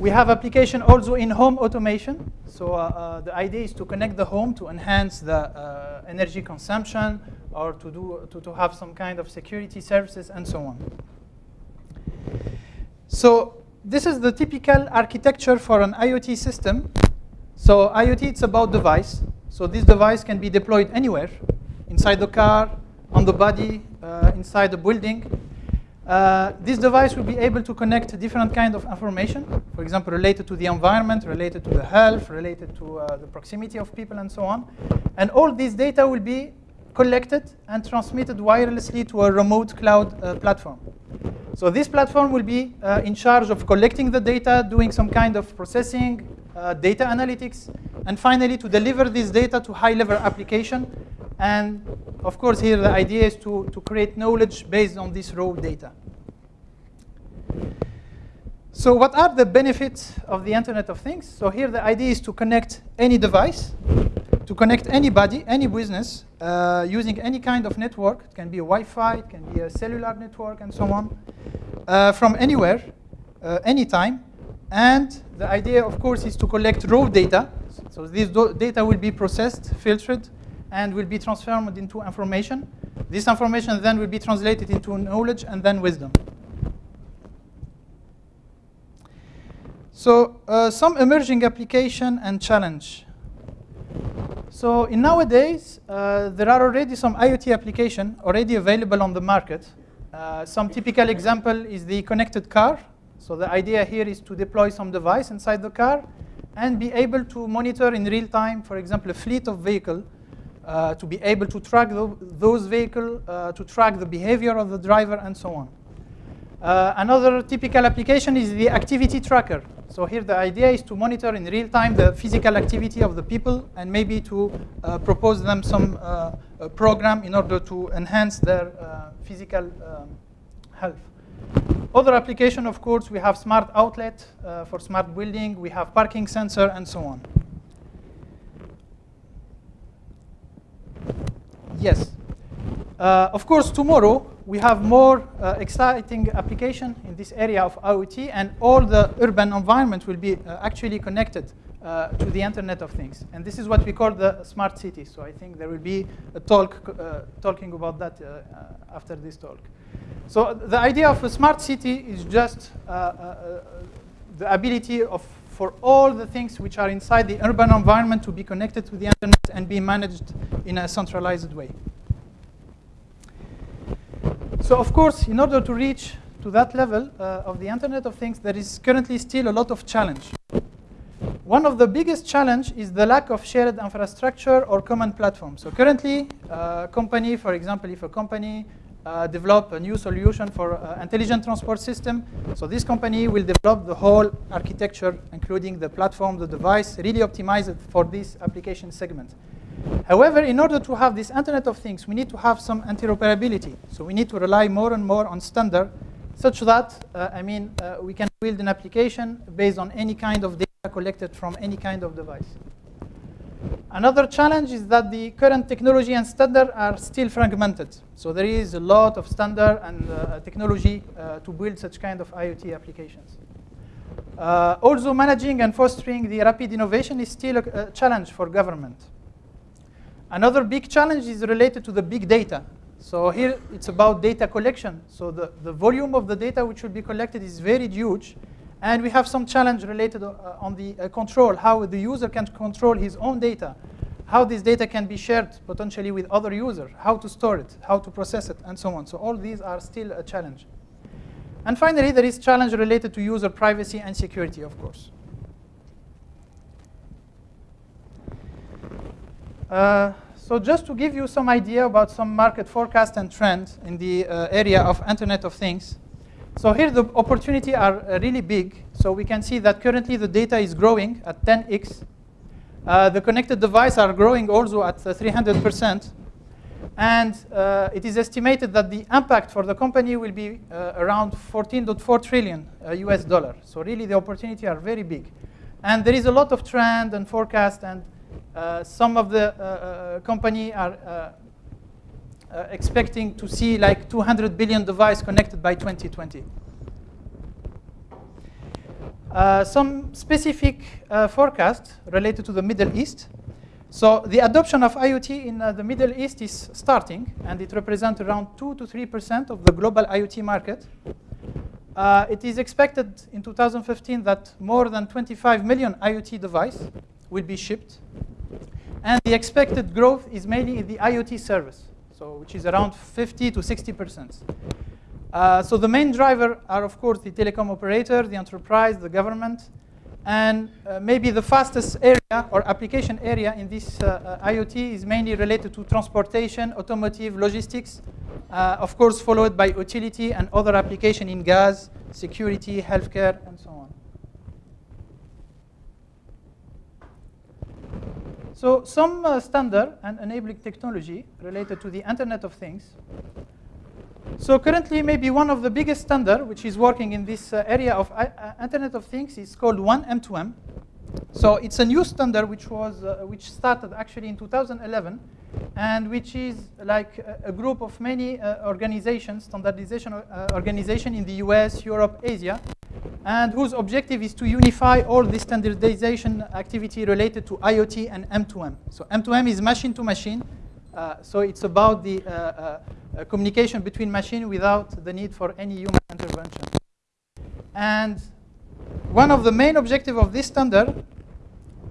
We have application also in home automation. So uh, uh, the idea is to connect the home to enhance the uh, energy consumption or to, do, to, to have some kind of security services and so on. So this is the typical architecture for an IoT system. So IoT, it's about device. So this device can be deployed anywhere, inside the car, on the body, uh, inside the building. Uh, this device will be able to connect different kind of information, for example, related to the environment, related to the health, related to uh, the proximity of people, and so on. And all this data will be collected and transmitted wirelessly to a remote cloud uh, platform. So this platform will be uh, in charge of collecting the data, doing some kind of processing, uh, data analytics, and finally to deliver this data to high-level application. And of course, here the idea is to, to create knowledge based on this raw data. So what are the benefits of the Internet of Things? So here the idea is to connect any device, to connect anybody, any business, uh, using any kind of network. It can be a Wi-Fi, it can be a cellular network, and so on, uh, from anywhere, uh, anytime. And the idea, of course, is to collect raw data. So this data will be processed, filtered, and will be transformed into information. This information then will be translated into knowledge and then wisdom. So uh, some emerging application and challenge. So in nowadays, uh, there are already some IoT application already available on the market. Uh, some typical example is the connected car. So the idea here is to deploy some device inside the car and be able to monitor in real time, for example, a fleet of vehicle, uh, to be able to track the, those vehicles, uh, to track the behavior of the driver, and so on. Uh, another typical application is the activity tracker. So here the idea is to monitor in real time the physical activity of the people and maybe to uh, propose them some uh, program in order to enhance their physical um, health. Other application, of course, we have smart outlet uh, for smart building. We have parking sensor and so on. Yes. Uh, of course, tomorrow we have more uh, exciting application in this area of IoT, and all the urban environment will be uh, actually connected uh, to the Internet of Things. And this is what we call the smart city. So I think there will be a talk uh, talking about that after this talk. So the idea of a smart city is just uh, uh, uh, the ability of for all the things which are inside the urban environment to be connected to the internet and be managed in a centralized way. So of course, in order to reach to that level uh, of the Internet of Things, there is currently still a lot of challenge. One of the biggest challenge is the lack of shared infrastructure or common platform. So currently, uh, company, for example, if a company uh, develop a new solution for uh, intelligent transport system. So this company will develop the whole architecture, including the platform, the device, really optimize it for this application segment. However, in order to have this Internet of Things, we need to have some interoperability. So we need to rely more and more on standard, such that, uh, I mean, uh, we can build an application based on any kind of data collected from any kind of device. Another challenge is that the current technology and standard are still fragmented. So there is a lot of standard and uh, technology uh, to build such kind of IoT applications. Uh, also, managing and fostering the rapid innovation is still a, a, challenge for government. Another big challenge is related to the big data. So here it's about data collection. So the, the volume of the data which will be collected is very huge. And we have some challenge related uh, on the uh, control, how the user can control his own data, how this data can be shared potentially with other users, how to store it, how to process it, and so on. So all these are still a challenge. And finally, there is challenge related to user privacy and security, of course. Uh, so just to give you some idea about some market forecast and trend in the uh, area of Internet of Things, so here the opportunity are uh, really big. So we can see that currently the data is growing at 10x. Uh, the connected devices are growing also at 300%. Uh, and uh, it is estimated that the impact for the company will be uh, around 14.4 trillion US dollar. So really the opportunity are very big. And there is a lot of trend and forecast and some of the company are uh, expecting to see like 200 billion devices connected by 2020. Uh, some specific uh, forecast related to the Middle East. So the adoption of IoT in uh, the Middle East is starting, and it represents around 2 to 3% of the global IoT market. Uh, it is expected in 2015 that more than 25 million IoT devices will be shipped. And the expected growth is mainly in the IoT service, so which is around 50 to 60%. Uh, so the main driver are, of course, the telecom operator, the enterprise, the government, and uh, maybe the fastest area or application area in this uh, uh IoT is mainly related to transportation, automotive, logistics, uh, of course followed by utility and other application in gas, security, healthcare, and so on. So some uh, standard and enabling technology related to the Internet of Things so currently, maybe one of the biggest standard which is working in this uh, area of uh, Internet of Things is called oneM2M. So it's a new standard which was uh, which started actually in 2011, and which is like a, a group of many uh, organizations, standardization uh, organization in the U.S., Europe, Asia, and whose objective is to unify all the standardization activity related to IoT and M2M. So M2M is machine to machine. Uh, so it's about the uh, communication between machine without the need for any human intervention. And one of the main objectives of this standard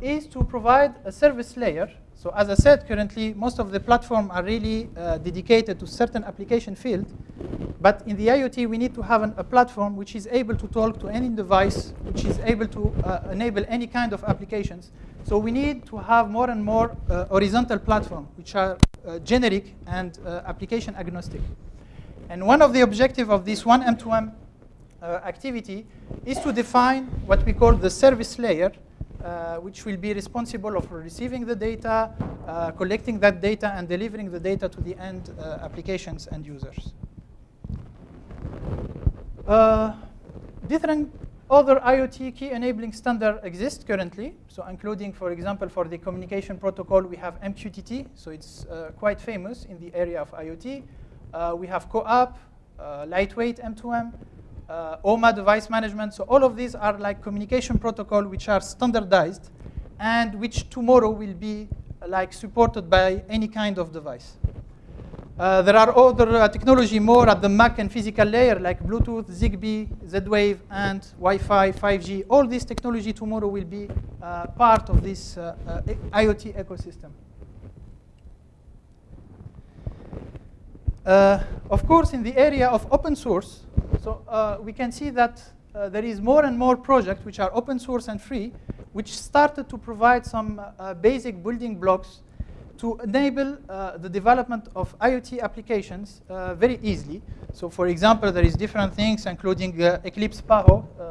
is to provide a service layer. So as I said, currently most of the platforms are really uh, dedicated to certain application field. But in the IoT, we need to have an, a platform which is able to talk to any device, which is able to uh, enable any kind of applications. So we need to have more and more uh, horizontal platform, which are uh, generic and uh, application agnostic. And one of the objectives of this oneM2M uh, activity is to define what we call the service layer, uh, which will be responsible for receiving the data, uh, collecting that data, and delivering the data to the end uh, applications and users. different other IoT key enabling standard exist currently, so including, for example, for the communication protocol, we have MQTT, so it's uh, quite famous in the area of IoT. Uh, we have CoAP, uh, lightweight M2M, uh, OMA device management. So all of these are like communication protocol which are standardized and which tomorrow will be like supported by any kind of device. Uh, there are other uh, technology more at the MAC and physical layer like Bluetooth, ZigBee, Z-Wave, and Wi-Fi, 5G. All this technology tomorrow will be uh, part of this uh, uh, IoT ecosystem. Uh, of course, in the area of open source, so we can see that there is more and more projects which are open source and free, which started to provide some basic building blocks to enable uh, the development of IoT applications uh, very easily. So for example, there is different things, including uh, Eclipse Paho, uh,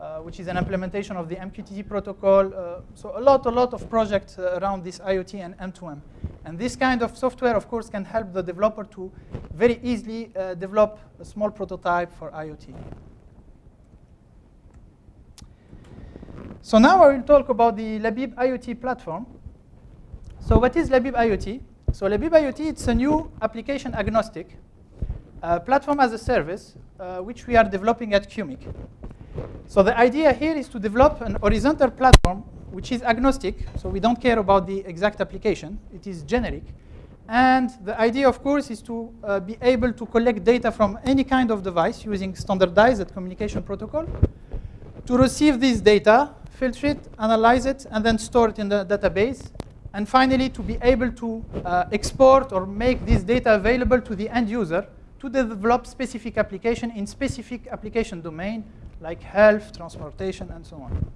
uh, which is an implementation of the MQTT protocol. Uh, so a lot, a lot of projects around this IoT and M2M. And this kind of software, of course, can help the developer to very easily develop a small prototype for IoT. So now I will talk about the Labeeb IoT platform. So what is Labeeb IoT? So Labeeb IoT, it's a new application agnostic uh, platform as a service, uh, which we are developing at QMIC. So the idea here is to develop an horizontal platform which is agnostic, so we don't care about the exact application. It is generic. And the idea, of course, is to uh, be able to collect data from any kind of device using standardized communication protocol, to receive this data, filter it, analyze it, and then store it in the database, and finally, to be able to uh, export or make this data available to the end user to develop specific application in specific application domain, like health, transportation, and so on.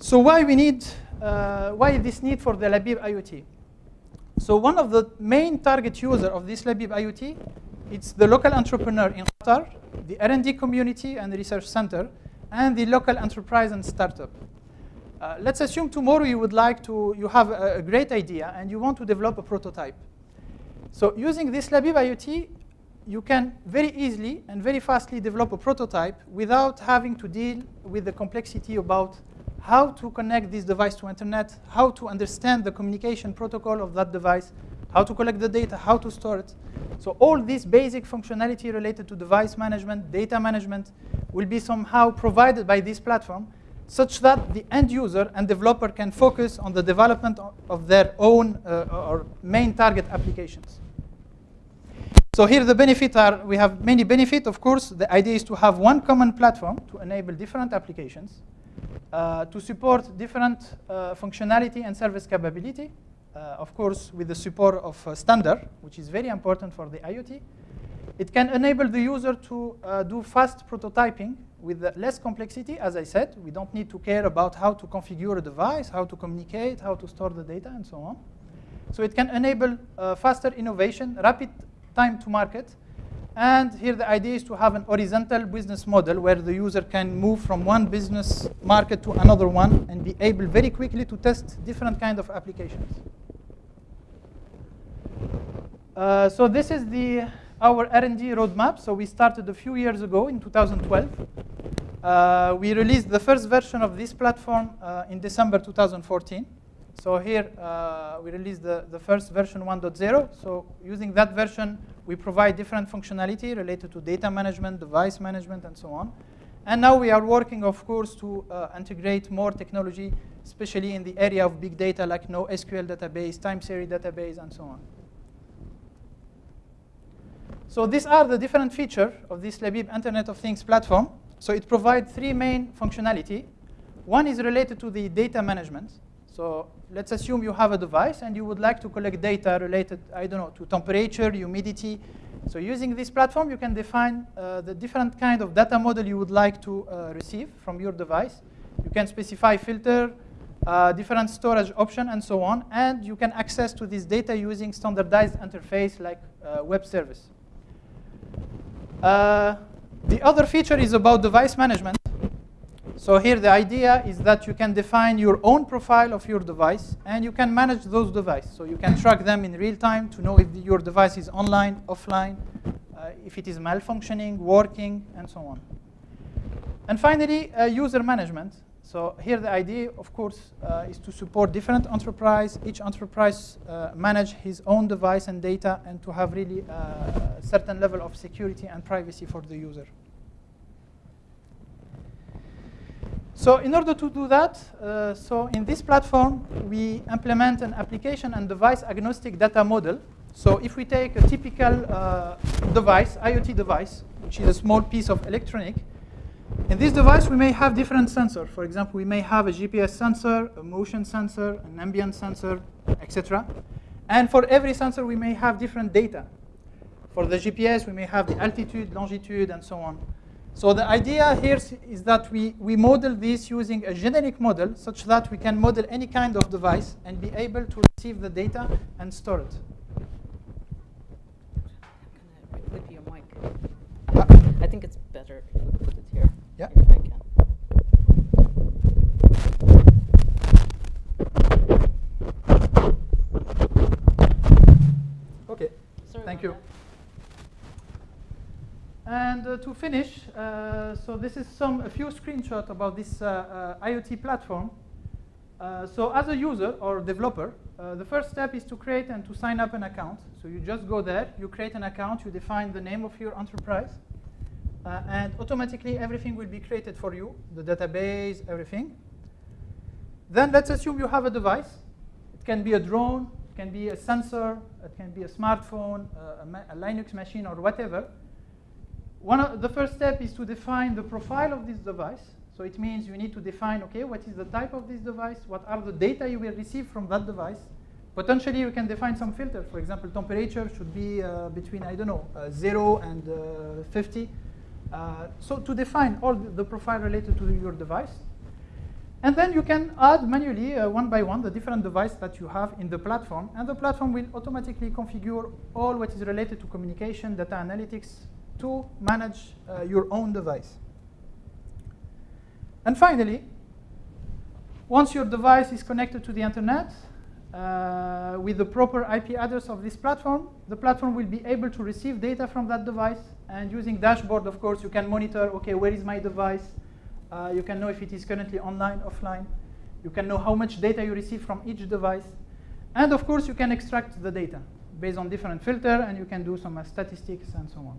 So why we need, uh, why this need for the Labeeb IoT? So one of the main target user of this Labeeb IoT, it's the local entrepreneur in Qatar, the R&D community and the research center, and the local enterprise and startup. Uh, let's assume tomorrow you would like to, you have a, a, great idea and you want to develop a prototype. So using this Labeeb IoT, you can very easily and very fastly develop a prototype without having to deal with the complexity about how to connect this device to internet, how to understand the communication protocol of that device, how to collect the data, how to store it. So all this basic functionality related to device management, data management, will be somehow provided by this platform such that the end user and developer can focus on the development of their own uh, or main target applications. So here the benefits are, we have many benefits. Of course, the idea is to have one common platform to enable different applications, uh, to support different uh, functionality and service capability, uh, of course, with the support of uh, standard, which is very important for the IoT. It can enable the user to uh, do fast prototyping with less complexity, as I said. We don't need to care about how to configure a device, how to communicate, how to store the data, and so on. So it can enable faster innovation, rapid time to market. And here the idea is to have an horizontal business model where the user can move from one business market to another one and be able very quickly to test different kind of applications. Uh, so this is the our R&D roadmap. So we started a few years ago in 2012. Uh, we released the first version of this platform uh, in December 2014. So here uh, we released the, the first version 1.0. So using that version, we provide different functionality related to data management, device management, and so on. And now we are working, of course, to uh, integrate more technology, especially in the area of big data like NoSQL database, time series database, and so on. So these are the different features of this Labeeb Internet of Things platform. So it provides three main functionality. One is related to the data management. So let's assume you have a device and you would like to collect data related, I don't know, to temperature, humidity. So using this platform, you can define uh, the different kind of data model you would like to uh, receive from your device. You can specify filter, uh, different storage option, and so on. And you can access to this data using standardized interface like uh, web service. Uh, the other feature is about device management. So here the idea is that you can define your own profile of your device and you can manage those devices. So you can track them in real time to know if your device is online, offline, uh, if it is malfunctioning, working, and so on. And finally, uh, user management. So here the idea, of course, uh, is to support different enterprise. Each enterprise uh, manage his own device and data and to have really uh, a certain level of security and privacy for the user. So in order to do that, uh, so in this platform, we implement an application and device agnostic data model. So if we take a typical uh, device, IoT device, which is a small piece of electronic, in this device, we may have different sensors. For example, we may have a GPS sensor, a motion sensor, an ambient sensor, etc. And for every sensor, we may have different data. For the GPS, we may have the altitude, longitude, and so on. So the idea here is that we, we model this using a generic model such that we can model any kind of device and be able to receive the data and store it. I think it's better if we put it here. Yeah. If I can. Okay, Sorry thank you. And uh, to finish, uh, so this is some a few screenshots about this uh, uh IoT platform. Uh, so as a user or developer, uh, the first step is to create and to sign up an account. So you just go there, you create an account, you define the name of your enterprise, and automatically everything will be created for you, the database, everything. Then let's assume you have a device. It can be a drone, it can be a sensor, it can be a smartphone, a, a Linux machine, or whatever. One of the first step is to define the profile of this device. So it means you need to define, okay, what is the type of this device? What are the data you will receive from that device? Potentially, you can define some filter. For example, temperature should be uh, between, I don't know, uh, 0 and uh, 50. Uh, so to define all the, profile related to your device. And then you can add manually, uh, one by one, the different device that you have in the platform. And the platform will automatically configure all what is related to communication, data analytics, to manage uh, your own device. And finally, once your device is connected to the internet, uh, with the proper IP address of this platform, the platform will be able to receive data from that device. And using dashboard, of course, you can monitor, okay, where is my device? Uh, you can know if it is currently online, offline. You can know how much data you receive from each device. And of course, you can extract the data. based on different filter, and you can do some uh, statistics and so on.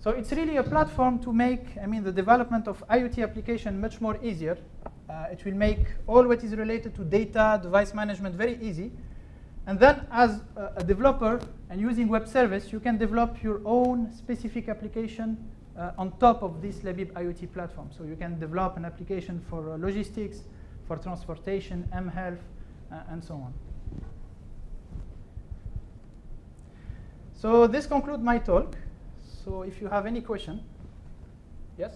So it's really a platform to make, I mean, the development of IoT application much more easier. Uh, it will make all what is related to data, device management very easy. And then as a, a developer and using web service, you can develop your own specific application uh, on top of this Labeeb IoT platform. So you can develop an application for uh, logistics, for transportation, mHealth, uh, and so on. So this concludes my talk. So if you have any question, yes?